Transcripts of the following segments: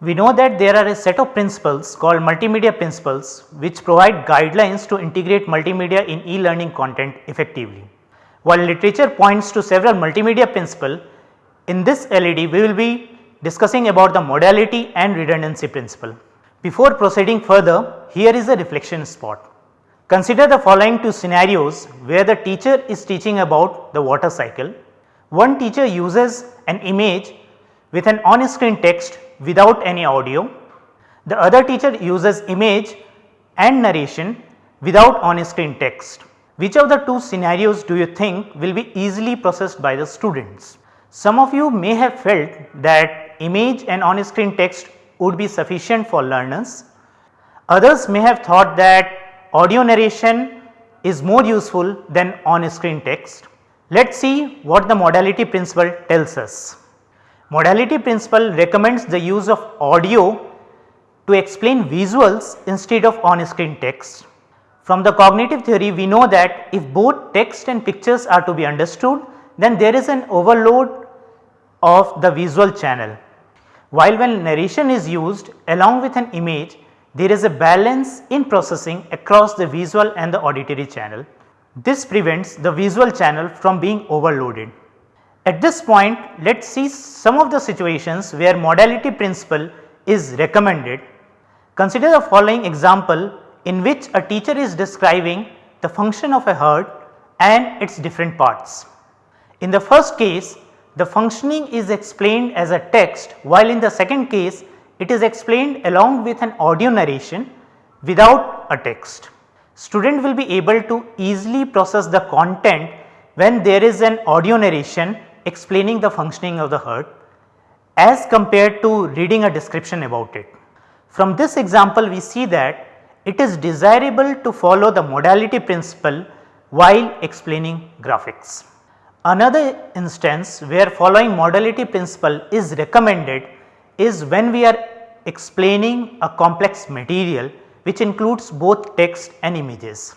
We know that there are a set of principles called multimedia principles which provide guidelines to integrate multimedia in e-learning content effectively. While literature points to several multimedia principle, in this LED we will be discussing about the modality and redundancy principle. Before proceeding further, here is a reflection spot. Consider the following two scenarios where the teacher is teaching about the water cycle. One teacher uses an image with an on screen text without any audio. The other teacher uses image and narration without on screen text. Which of the two scenarios do you think will be easily processed by the students? Some of you may have felt that image and on screen text would be sufficient for learners. Others may have thought that audio narration is more useful than on screen text. Let us see what the modality principle tells us. Modality principle recommends the use of audio to explain visuals instead of on screen text. From the cognitive theory we know that if both text and pictures are to be understood then there is an overload of the visual channel. While when narration is used along with an image there is a balance in processing across the visual and the auditory channel. This prevents the visual channel from being overloaded. At this point let us see some of the situations where modality principle is recommended. Consider the following example in which a teacher is describing the function of a herd and its different parts. In the first case the functioning is explained as a text while in the second case it is explained along with an audio narration without a text. Student will be able to easily process the content when there is an audio narration explaining the functioning of the heart as compared to reading a description about it. From this example we see that it is desirable to follow the modality principle while explaining graphics. Another instance where following modality principle is recommended is when we are explaining a complex material which includes both text and images.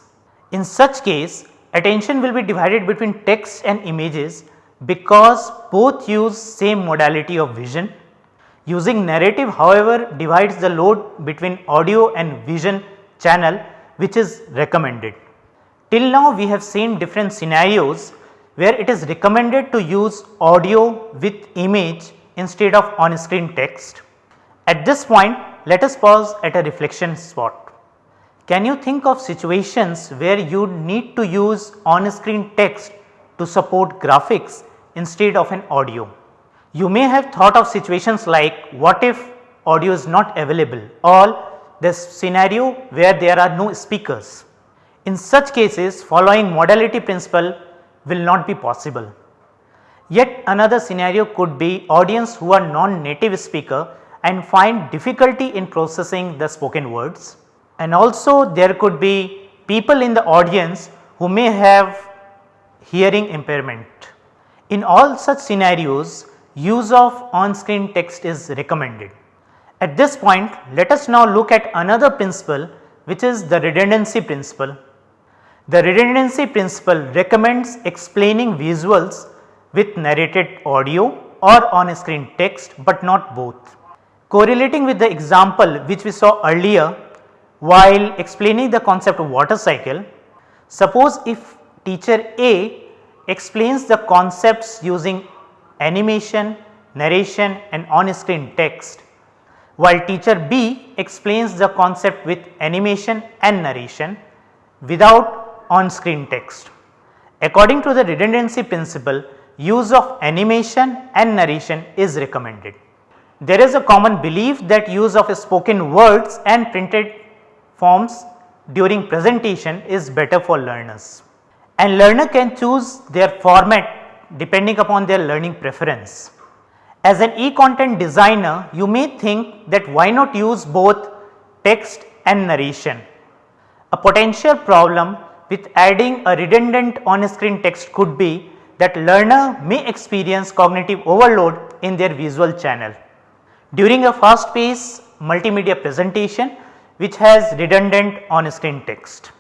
In such case attention will be divided between text and images because both use same modality of vision. Using narrative however divides the load between audio and vision channel which is recommended. Till now we have seen different scenarios where it is recommended to use audio with image instead of on screen text. At this point let us pause at a reflection spot. Can you think of situations where you need to use on screen text to support graphics instead of an audio? You may have thought of situations like what if audio is not available or this scenario where there are no speakers. In such cases following modality principle will not be possible. Yet another scenario could be audience who are non-native speaker and find difficulty in processing the spoken words and also there could be people in the audience who may have hearing impairment. In all such scenarios use of on screen text is recommended. At this point let us now look at another principle which is the redundancy principle. The redundancy principle recommends explaining visuals with narrated audio or on screen text but not both. Correlating with the example which we saw earlier while explaining the concept of water cycle, suppose if teacher A explains the concepts using animation, narration and on screen text while teacher B explains the concept with animation and narration without on screen text. According to the redundancy principle use of animation and narration is recommended. There is a common belief that use of spoken words and printed forms during presentation is better for learners and learner can choose their format depending upon their learning preference. As an e-content designer you may think that why not use both text and narration. A potential problem with adding a redundant on screen text could be that learner may experience cognitive overload in their visual channel. During a fast paced multimedia presentation which has redundant on screen text.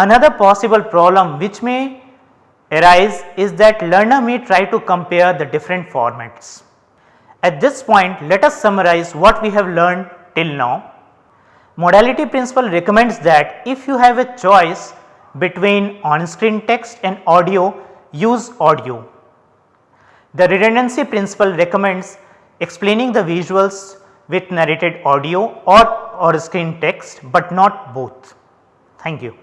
Another possible problem which may arise is that learner may try to compare the different formats. At this point let us summarize what we have learned till now. Modality principle recommends that if you have a choice between on screen text and audio use audio. The redundancy principle recommends explaining the visuals with narrated audio or or screen text, but not both. Thank you.